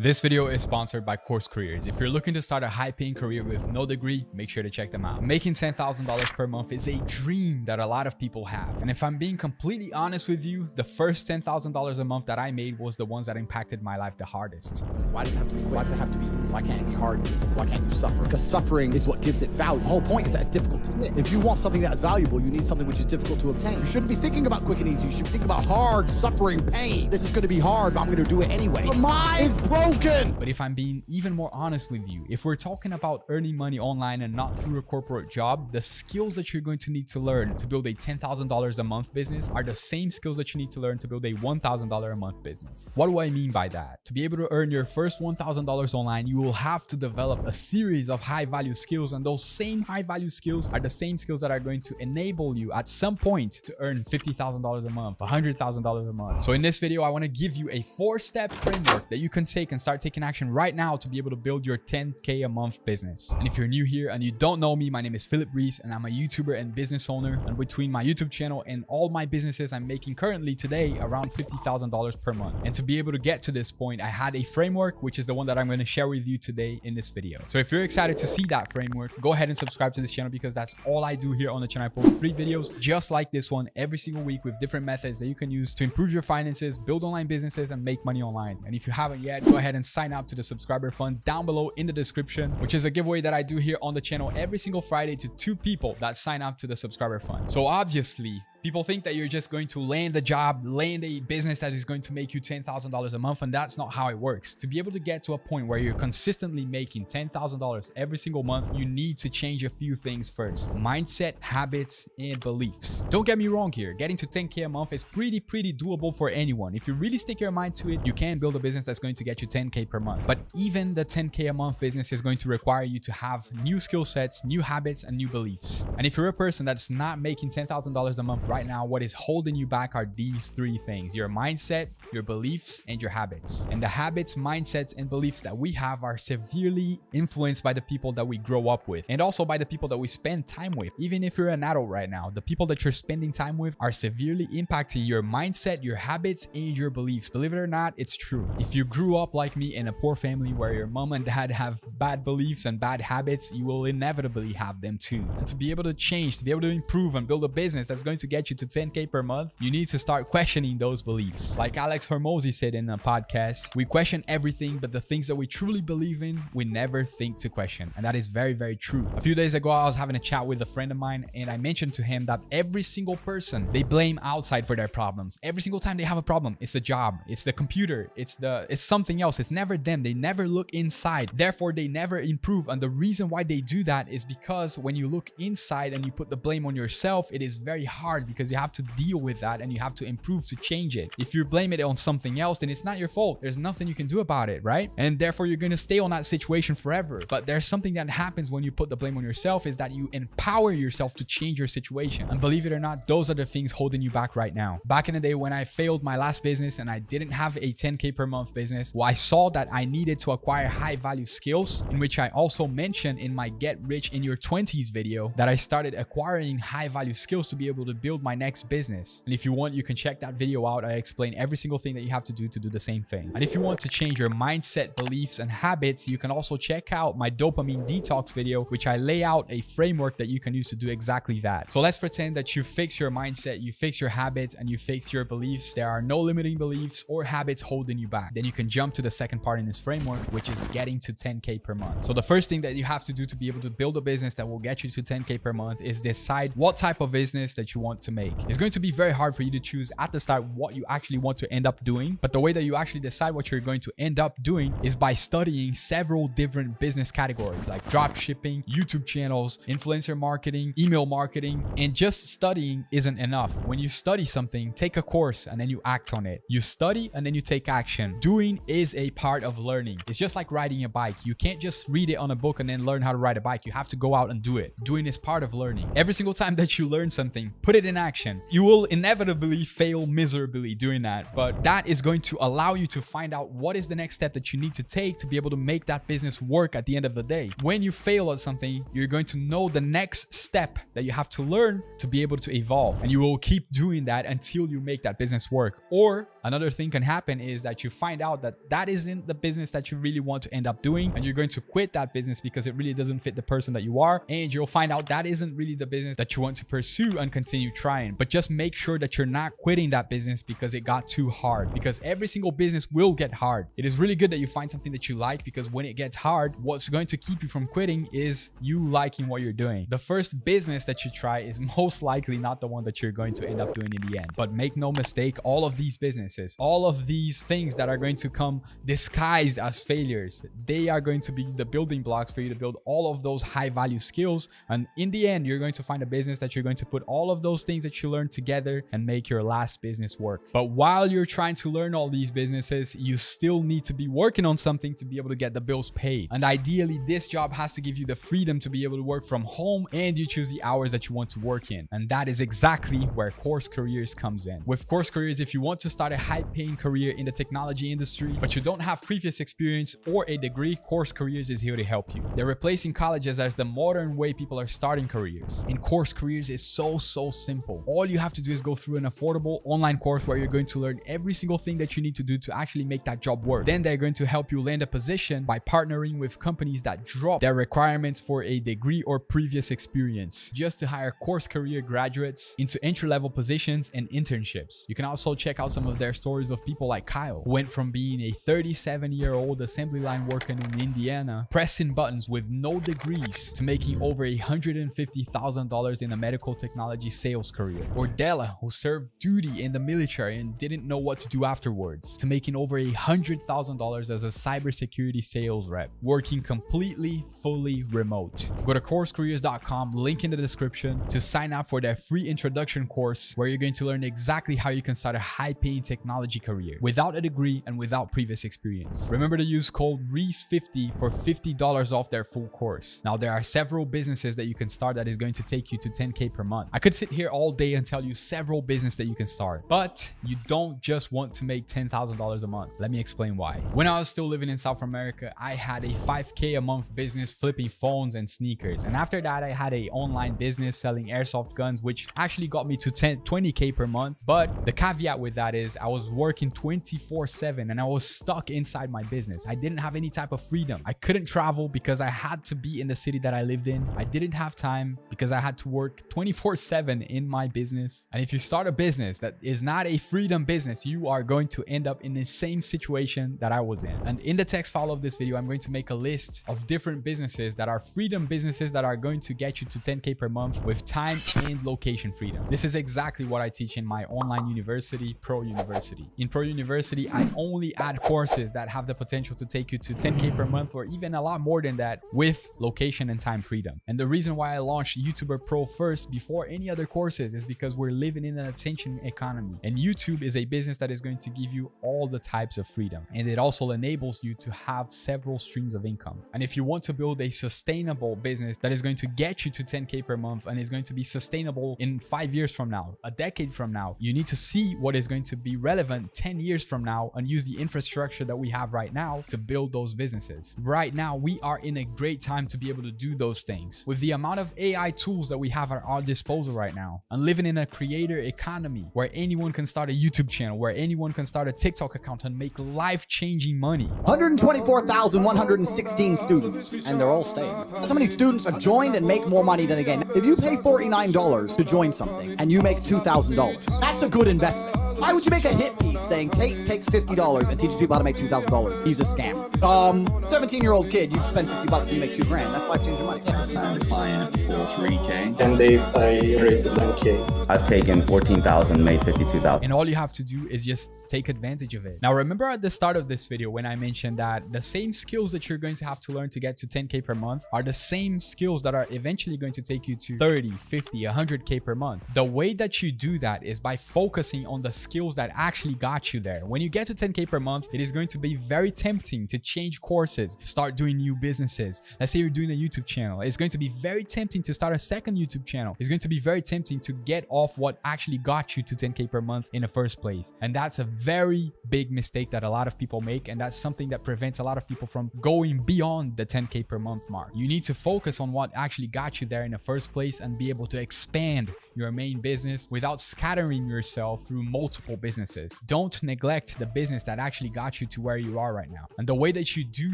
This video is sponsored by Course Careers. If you're looking to start a high-paying career with no degree, make sure to check them out. Making $10,000 per month is a dream that a lot of people have. And if I'm being completely honest with you, the first $10,000 a month that I made was the ones that impacted my life the hardest. Why does it have to be quick? Why does it have to be easy? Why can't it be hard? Why can't you suffer? Because suffering is what gives it value. The whole point is that it's difficult to get. If you want something that's valuable, you need something which is difficult to obtain. You shouldn't be thinking about quick and easy. You should be thinking about hard, suffering, pain. This is going to be hard, but I'm going to do it anyway. Your mind is broken. But if I'm being even more honest with you, if we're talking about earning money online and not through a corporate job, the skills that you're going to need to learn to build a $10,000 a month business are the same skills that you need to learn to build a $1,000 a month business. What do I mean by that? To be able to earn your first $1,000 online, you will have to develop a series of high value skills. And those same high value skills are the same skills that are going to enable you at some point to earn $50,000 a month, $100,000 a month. So in this video, I want to give you a four step framework that you can take and start taking action right now to be able to build your 10K a month business. And if you're new here and you don't know me, my name is Philip Reese and I'm a YouTuber and business owner. And between my YouTube channel and all my businesses, I'm making currently today around $50,000 per month. And to be able to get to this point, I had a framework, which is the one that I'm going to share with you today in this video. So if you're excited to see that framework, go ahead and subscribe to this channel because that's all I do here on the channel. I post free videos just like this one every single week with different methods that you can use to improve your finances, build online businesses, and make money online. And if you haven't yet, go ahead and sign up to the subscriber fund down below in the description, which is a giveaway that I do here on the channel every single Friday to two people that sign up to the subscriber fund. So obviously, People think that you're just going to land a job, land a business that is going to make you $10,000 a month, and that's not how it works. To be able to get to a point where you're consistently making $10,000 every single month, you need to change a few things first. Mindset, habits, and beliefs. Don't get me wrong here. Getting to 10K a month is pretty, pretty doable for anyone. If you really stick your mind to it, you can build a business that's going to get you 10K per month. But even the 10K a month business is going to require you to have new skill sets, new habits, and new beliefs. And if you're a person that's not making $10,000 a month right now, what is holding you back are these three things your mindset, your beliefs, and your habits. And the habits, mindsets, and beliefs that we have are severely influenced by the people that we grow up with and also by the people that we spend time with. Even if you're an adult right now, the people that you're spending time with are severely impacting your mindset, your habits, and your beliefs. Believe it or not, it's true. If you grew up like me in a poor family where your mom and dad have bad beliefs and bad habits, you will inevitably have them too. And to be able to change, to be able to improve and build a business that's going to get you to 10k per month, you need to start questioning those beliefs. Like Alex Hormozi said in a podcast, we question everything, but the things that we truly believe in, we never think to question. And that is very, very true. A few days ago, I was having a chat with a friend of mine and I mentioned to him that every single person, they blame outside for their problems. Every single time they have a problem, it's the job, it's the computer, it's the it's something else. It's never them. They never look inside. Therefore, they never improve. And the reason why they do that is because when you look inside and you put the blame on yourself, it is very hard because you have to deal with that and you have to improve to change it. If you blame it on something else, then it's not your fault. There's nothing you can do about it, right? And therefore, you're going to stay on that situation forever. But there's something that happens when you put the blame on yourself is that you empower yourself to change your situation. And believe it or not, those are the things holding you back right now. Back in the day when I failed my last business and I didn't have a 10K per month business, well, I saw that I needed to acquire high value skills, in which I also mentioned in my Get Rich in Your 20s video that I started acquiring high value skills to be able to build my next business. And if you want, you can check that video out. I explain every single thing that you have to do to do the same thing. And if you want to change your mindset, beliefs, and habits, you can also check out my dopamine detox video, which I lay out a framework that you can use to do exactly that. So let's pretend that you fix your mindset, you fix your habits, and you fix your beliefs. There are no limiting beliefs or habits holding you back. Then you can jump to the second part in this framework, which is getting to 10K per month. So the first thing that you have to do to be able to build a business that will get you to 10K per month is decide what type of business that you want to make. It's going to be very hard for you to choose at the start what you actually want to end up doing. But the way that you actually decide what you're going to end up doing is by studying several different business categories like drop shipping, YouTube channels, influencer marketing, email marketing, and just studying isn't enough. When you study something, take a course and then you act on it. You study and then you take action. Doing is a part of learning. It's just like riding a bike. You can't just read it on a book and then learn how to ride a bike. You have to go out and do it. Doing is part of learning. Every single time that you learn something, put it in action. You will inevitably fail miserably doing that, but that is going to allow you to find out what is the next step that you need to take to be able to make that business work at the end of the day. When you fail at something, you're going to know the next step that you have to learn to be able to evolve. And you will keep doing that until you make that business work. Or another thing can happen is that you find out that that isn't the business that you really want to end up doing. And you're going to quit that business because it really doesn't fit the person that you are. And you'll find out that isn't really the business that you want to pursue and continue trying. But just make sure that you're not quitting that business because it got too hard because every single business will get hard. It is really good that you find something that you like because when it gets hard, what's going to keep you from quitting is you liking what you're doing. The first business that you try is most likely not the one that you're going to end up doing in the end. But make no mistake, all of these businesses, all of these things that are going to come disguised as failures, they are going to be the building blocks for you to build all of those high value skills. And in the end, you're going to find a business that you're going to put all of those things that you learn together and make your last business work. But while you're trying to learn all these businesses, you still need to be working on something to be able to get the bills paid. And ideally, this job has to give you the freedom to be able to work from home and you choose the hours that you want to work in. And that is exactly where Course Careers comes in. With Course Careers, if you want to start a high paying career in the technology industry, but you don't have previous experience or a degree, Course Careers is here to help you. They're replacing colleges as the modern way people are starting careers. In Course Careers is so, so simple. All you have to do is go through an affordable online course where you're going to learn every single thing that you need to do to actually make that job work. Then they're going to help you land a position by partnering with companies that drop their requirements for a degree or previous experience just to hire course career graduates into entry-level positions and internships. You can also check out some of their stories of people like Kyle, who went from being a 37-year-old assembly line worker in Indiana, pressing buttons with no degrees, to making over $150,000 in a medical technology sales career. Or Della, who served duty in the military and didn't know what to do afterwards, to making over $100,000 as a cybersecurity sales rep, working completely, fully remote. Go to coursecareers.com, link in the description, to sign up for their free introduction course where you're going to learn exactly how you can start a high-paying technology career without a degree and without previous experience. Remember to use code REESE50 for $50 off their full course. Now, there are several businesses that you can start that is going to take you to 10K per month. I could sit here all day and tell you several business that you can start, but you don't just want to make $10,000 a month. Let me explain why. When I was still living in South America, I had a 5K a month business flipping phones and sneakers. And after that, I had a online business selling airsoft guns, which actually got me to 10, 20K per month. But the caveat with that is I was working 24 seven and I was stuck inside my business. I didn't have any type of freedom. I couldn't travel because I had to be in the city that I lived in. I didn't have time because I had to work 24 seven in my business. And if you start a business that is not a freedom business, you are going to end up in the same situation that I was in. And in the text file of this video, I'm going to make a list of different businesses that are freedom businesses that are going to get you to 10K per month with time and location freedom. This is exactly what I teach in my online university, Pro University. In Pro University, I only add courses that have the potential to take you to 10K per month or even a lot more than that with location and time freedom. And the reason why I launched YouTuber Pro first before any other courses is because we're living in an attention economy. And YouTube is a business that is going to give you all the types of freedom. And it also enables you to have several streams of income. And if you want to build a sustainable business that is going to get you to 10K per month and is going to be sustainable in five years from now, a decade from now, you need to see what is going to be relevant 10 years from now and use the infrastructure that we have right now to build those businesses. Right now, we are in a great time to be able to do those things. With the amount of AI tools that we have at our disposal right now and living in a creator economy where anyone can start a YouTube channel, where anyone can start a TikTok account and make life-changing money. 124,116 students, and they're all staying. So many students have joined and make more money than again. If you pay $49 to join something and you make $2,000, that's a good investment. Why would you make a hit piece saying Tate takes $50 and teaches people how to make $2,000? He's a scam. Um, 17-year-old kid, you'd spend 50 bucks and you make two grand. That's life-changing money. I signed a client for 3K. 10 days I rated 9k. I've taken 14,000, made 52,000. And all you have to do is just take advantage of it. Now, remember at the start of this video when I mentioned that the same skills that you're going to have to learn to get to 10K per month are the same skills that are eventually going to take you to 30, 50, 100K per month. The way that you do that is by focusing on the skills that actually got you there. When you get to 10K per month, it is going to be very tempting to change courses, start doing new businesses. Let's say you're doing a YouTube channel. It's going to be very tempting to start a second YouTube channel. It's going to be very tempting to get off what actually got you to 10K per month in the first place. And that's a very big mistake that a lot of people make. And that's something that prevents a lot of people from going beyond the 10K per month mark. You need to focus on what actually got you there in the first place and be able to expand your main business without scattering yourself through multiple businesses. Don't neglect the business that actually got you to where you are right now. And the way that you do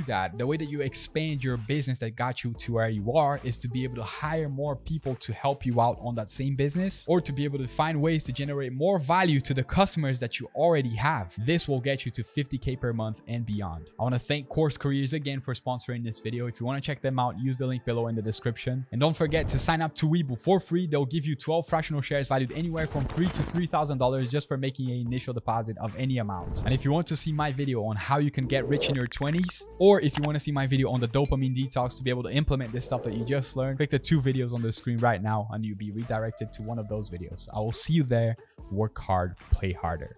that, the way that you expand your business that got you to where you are is to be able to hire more people to help you out on that same business or to be able to find ways to generate more value to the customers that you already have. This will get you to 50K per month and beyond. I want to thank Course Careers again for sponsoring this video. If you want to check them out, use the link below in the description. And don't forget to sign up to Webull for free. They'll give you 12 fractional shares valued anywhere from three to $3,000 just for making an initial deposit of any amount. And if you want to see my video on how you can get rich in your 20s, or if you want to see my video on the dopamine detox to be able to implement this stuff that you just learned, click the two videos on the screen right now and you'll be redirected to one of those videos. I will see you there. Work hard, play harder.